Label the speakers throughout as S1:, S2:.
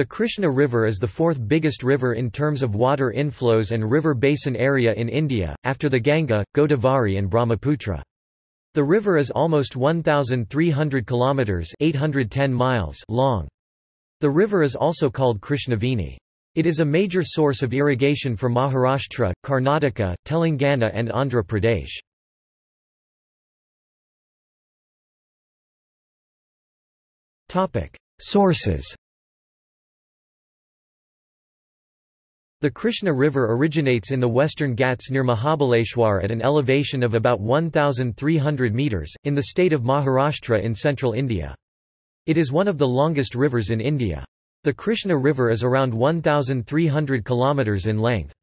S1: The Krishna River is the fourth biggest river in terms of water inflows and river basin area in India, after the Ganga, Godavari and Brahmaputra. The river is almost 1,300 kilometres 810 miles long. The river is also called Krishnaveni. It is a major source of irrigation for Maharashtra, Karnataka, Telangana and Andhra Pradesh. Sources The Krishna River originates in the western Ghats near Mahabaleshwar at an elevation of about 1,300 metres, in the state of Maharashtra in central India. It is one of the longest rivers in India. The Krishna River is around 1,300 kilometres in length.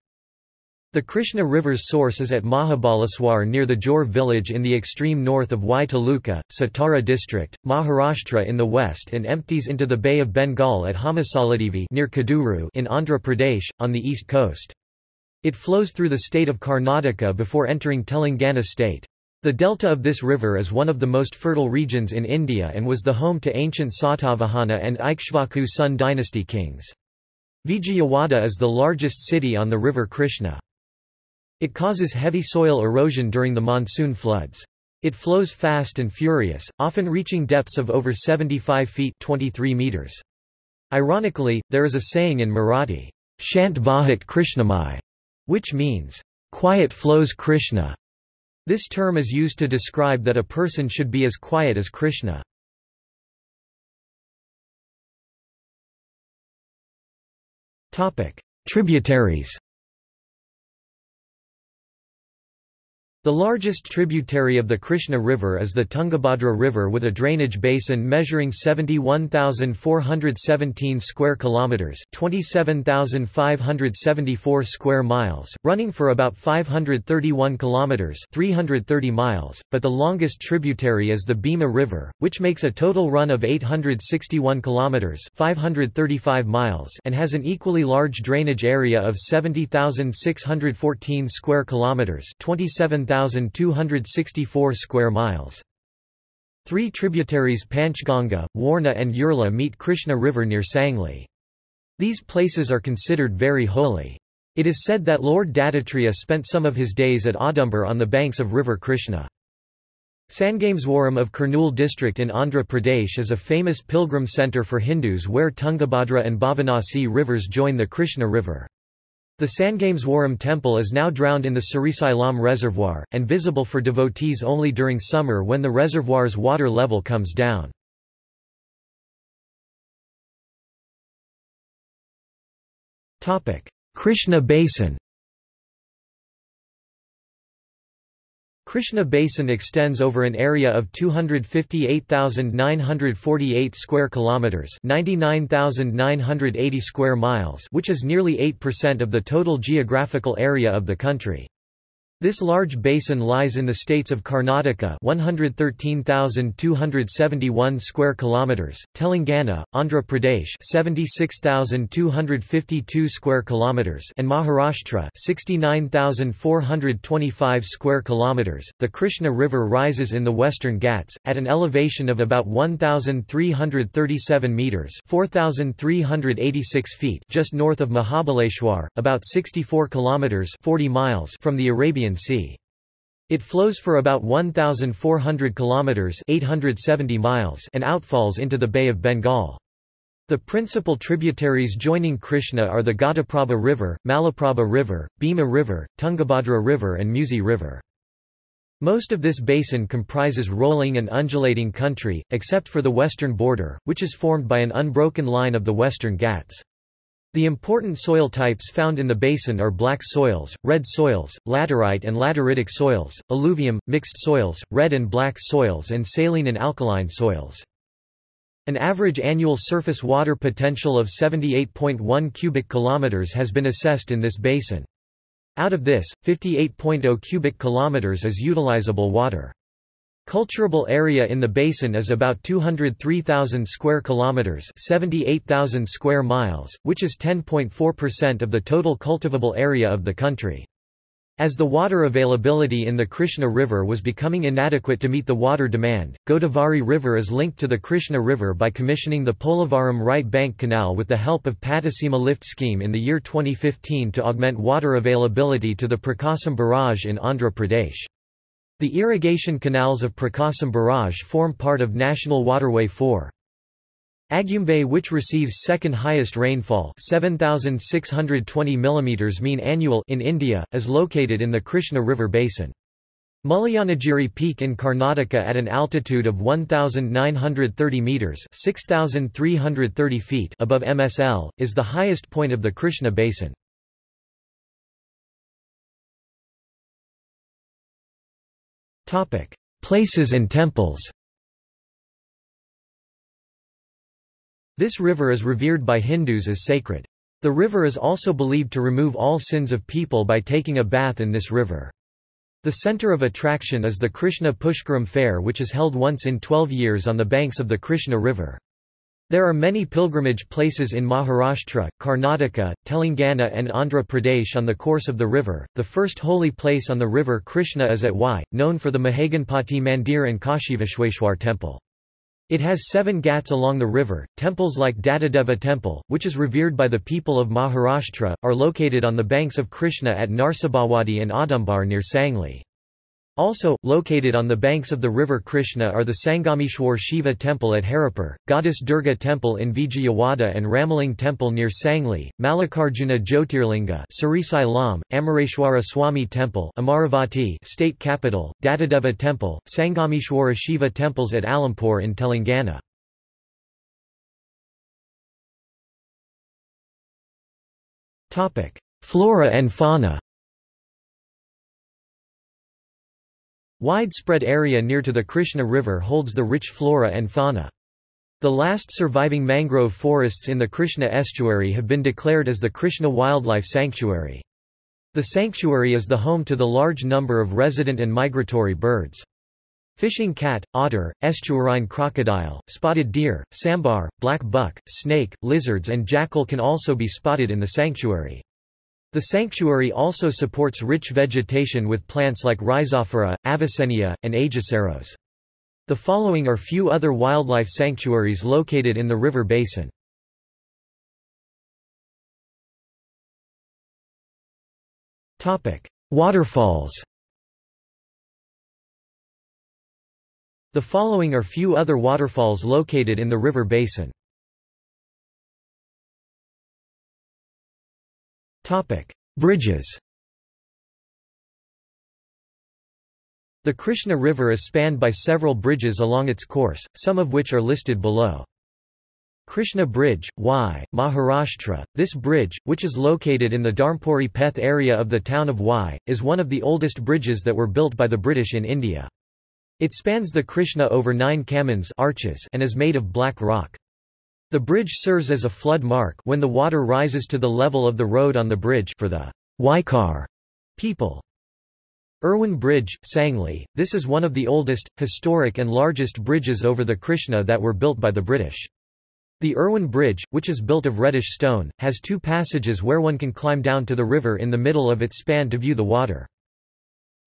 S1: The Krishna River's source is at Mahabaleshwar near the Jor village in the extreme north of Wai Taluka, Satara district, Maharashtra in the west and empties into the Bay of Bengal at Hamsaladeevi near Koduru in Andhra Pradesh, on the east coast. It flows through the state of Karnataka before entering Telangana state. The delta of this river is one of the most fertile regions in India and was the home to ancient Satavahana and Ikshvaku Sun dynasty kings. Vijayawada is the largest city on the river Krishna. It causes heavy soil erosion during the monsoon floods. It flows fast and furious, often reaching depths of over 75 feet 23 meters. Ironically, there is a saying in Marathi, Shant Vahat Krishnamai, which means, quiet flows Krishna. This term is used to describe that a person should be as quiet as Krishna. Tributaries The largest tributary of the Krishna River is the Tungabhadra River with a drainage basin measuring 71,417 square kilometers, 27,574 square miles, running for about 531 kilometers, 330 miles, but the longest tributary is the Bhima River, which makes a total run of 861 kilometers, 535 miles, and has an equally large drainage area of 70,614 square kilometers, 27,000 1,264 square miles. Three tributaries Panchganga, Warna and Urla meet Krishna River near Sangli. These places are considered very holy. It is said that Lord Dattatreya spent some of his days at Audumbar on the banks of river Krishna. Sangameswaram of Kurnool district in Andhra Pradesh is a famous pilgrim centre for Hindus where Tungabhadra and Bhavanasi rivers join the Krishna River. The Sangameswaram temple is now drowned in the Srisailam reservoir, and visible for devotees only during summer when the reservoir's water level comes down. Krishna Basin Krishna Basin extends over an area of 258,948 square kilometers, 99,980 square miles, which is nearly 8% of the total geographical area of the country. This large basin lies in the states of Karnataka 113,271 square kilometers, Telangana, Andhra Pradesh 76,252 square kilometers and Maharashtra 69,425 square kilometers. The Krishna River rises in the western Ghats at an elevation of about 1,337 meters (4,386 feet) just north of Mahabaleshwar, about 64 kilometers (40 miles) from the Arabian Caspian Sea. It flows for about 1,400 kilometers (870 miles) and outfalls into the Bay of Bengal. The principal tributaries joining Krishna are the Ghataprabha River, Malaprabha River, Bhima River, Tungabhadra River and Musi River. Most of this basin comprises rolling and undulating country, except for the western border, which is formed by an unbroken line of the western Ghats. The important soil types found in the basin are black soils, red soils, laterite and lateritic soils, alluvium, mixed soils, red and black soils and saline and alkaline soils. An average annual surface water potential of 78.1 cubic kilometers has been assessed in this basin. Out of this, 58.0 cubic kilometers is utilizable water. Culturable area in the basin is about 203,000 square kilometers, 78,000 square miles, which is 10.4% of the total cultivable area of the country. As the water availability in the Krishna River was becoming inadequate to meet the water demand, Godavari River is linked to the Krishna River by commissioning the Polavaram Right Bank Canal with the help of Pattiseema Lift Scheme in the year 2015 to augment water availability to the Prakasam Barrage in Andhra Pradesh. The irrigation canals of Prakasam Barrage form part of National Waterway 4. Agumbe which receives second highest rainfall 7620 mm mean annual in India, is located in the Krishna River basin. Mullayanagiri Peak in Karnataka at an altitude of 1930 meters, 6330 feet above MSL is the highest point of the Krishna basin. Topic: Places and temples. This river is revered by Hindus as sacred. The river is also believed to remove all sins of people by taking a bath in this river. The center of attraction is the Krishna Pushkaram fair which is held once in 12 years on the banks of the Krishna River. There are many pilgrimage places in Maharashtra, Karnataka, Telangana and Andhra Pradesh on the course of the river. The first holy place on the river Krishna is at Wai, known for the Mahaganpati Mandir and Kashivishweshwar temple. It has seven ghats along the river. Temples like Dattadeva Temple, which is revered by the people of Maharashtra, are located on the banks of Krishna at Narsobawadi and Audumbar near Sangli. Also, located on the banks of the river Krishna are the Sangameshwar Shiva Temple at Haripur, Goddess Durga Temple in Vijayawada and Ramaling Temple near Sangli, Mallikarjuna Jyotirlinga Srisailam, Amareshwara Swami Temple Amaravati state capital, Dattadeva Temple, Sangameshwara Shiva Temples at Alampur in Telangana. Flora and fauna Widespread area near to the Krishna River holds the rich flora and fauna. The last surviving mangrove forests in the Krishna estuary have been declared as the Krishna Wildlife Sanctuary. The sanctuary is the home to the large number of resident and migratory birds. Fishing cat, otter, estuarine crocodile, spotted deer, sambar, black buck, snake, lizards and jackal can also be spotted in the sanctuary. The sanctuary also supports rich vegetation with plants like Rhizophora, Avicennia, and Aegiceras. The following are few other wildlife sanctuaries located in the river basin. Waterfalls The following are few other waterfalls located in the river basin. Bridges The Krishna River is spanned by several bridges along its course, some of which are listed below. Krishna Bridge, Wai, Maharashtra. This bridge, which is located in the Dharmpuri Peth area of the town of Wai, is one of the oldest bridges that were built by the British in India. It spans the Krishna over nine kamans arches and is made of black rock. The bridge serves as a flood mark when the water rises to the level of the road on the bridge for the Waikar people. Irwin Bridge, Sangli, this is one of the oldest, historic and largest bridges over the Krishna that were built by the British. The Irwin Bridge, which is built of reddish stone, has two passages where one can climb down to the river in the middle of its span to view the water.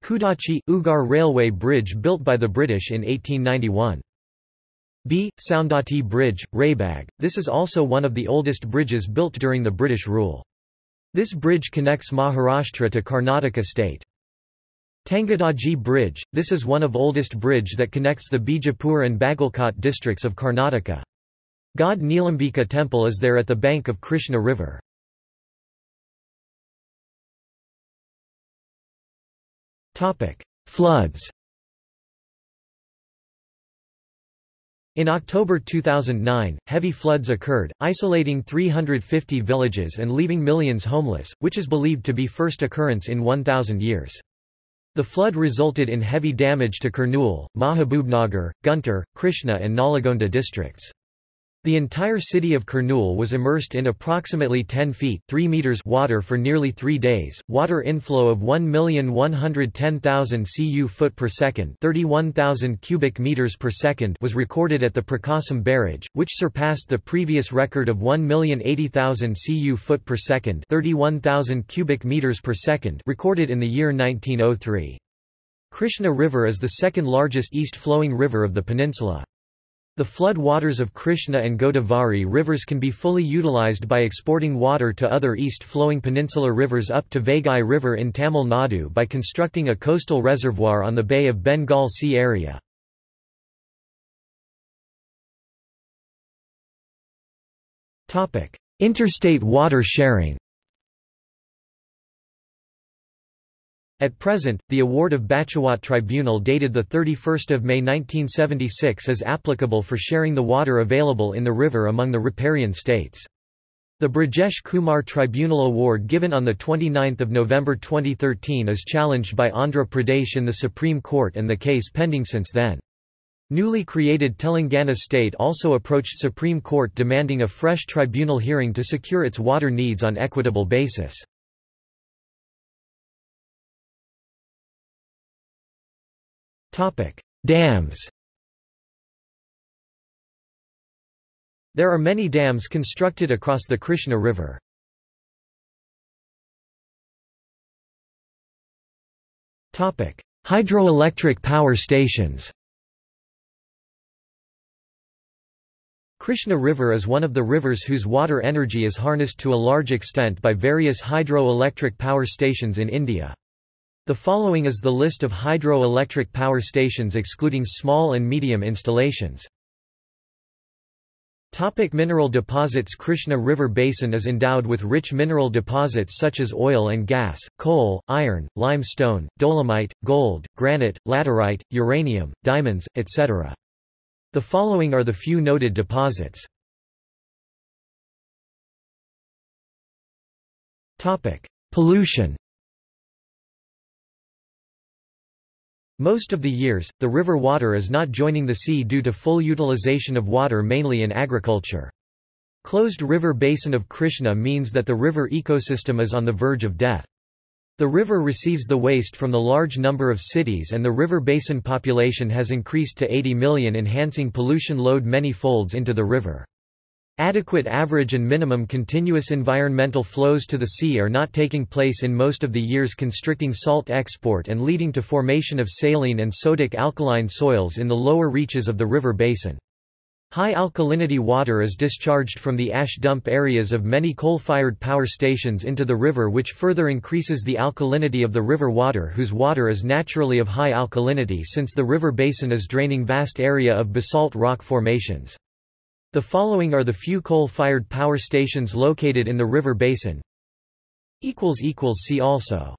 S1: Kudachi, Ugar Railway Bridge built by the British in 1891. B. Soundati Bridge, Raybag. This is also one of the oldest bridges built during the British rule. This bridge connects Maharashtra to Karnataka state. Tangadagi Bridge, this is one of oldest bridge that connects the Bijapur and Bagalkot districts of Karnataka. God Neelambika temple is there at the bank of Krishna River. Floods In October 2009, heavy floods occurred, isolating 350 villages and leaving millions homeless, which is believed to be first occurrence in 1,000 years. The flood resulted in heavy damage to Kurnool, Mahabubnagar, Guntur, Krishna and Nalgonda districts. The entire city of Kurnool was immersed in approximately 10 feet 3 meters water for nearly three days. Water inflow of 1,110,000 cu foot per second 31,000 cubic meters per second was recorded at the Prakasam barrage, which surpassed the previous record of 1,080,000 cu foot per second 31,000 cubic meters per second recorded in the year 1903. Krishna River is the second largest east-flowing river of the peninsula. The flood waters of Krishna and Godavari rivers can be fully utilized by exporting water to other east-flowing peninsular rivers up to Vaigai River in Tamil Nadu by constructing a coastal reservoir on the Bay of Bengal Sea area. Interstate water sharing At present, the award of Bachawat Tribunal dated 31 May 1976 is applicable for sharing the water available in the river among the riparian states. The Brajesh Kumar Tribunal Award given on 29 November 2013 is challenged by Andhra Pradesh in the Supreme Court and the case pending since then. Newly created Telangana state also approached Supreme Court demanding a fresh tribunal hearing to secure its water needs on equitable basis. Dams There are many dams constructed across the Krishna River. Hydroelectric power stations Krishna River is one of the rivers whose water energy is harnessed to a large extent by various hydroelectric power stations in India. The following is the list of hydroelectric power stations excluding small and medium installations. Topic mineral deposits Krishna River Basin is endowed with rich mineral deposits such as oil and gas, coal, iron, limestone, dolomite, gold, granite, laterite, uranium, diamonds, etc. The following are the few noted deposits. Pollution Most of the years, the river water is not joining the sea due to full utilization of water mainly in agriculture. Closed river basin of Krishna means that the river ecosystem is on the verge of death. The river receives the waste from the large number of cities and the river basin population has increased to 80 million enhancing pollution load many folds into the river. Adequate average and minimum continuous environmental flows to the sea are not taking place in most of the years constricting salt export and leading to formation of saline and sodic alkaline soils in the lower reaches of the river basin. High alkalinity water is discharged from the ash dump areas of many coal-fired power stations into the river which further increases the alkalinity of the river water whose water is naturally of high alkalinity since the river basin is draining vast area of basalt rock formations. The following are the few coal-fired power stations located in the river basin. See also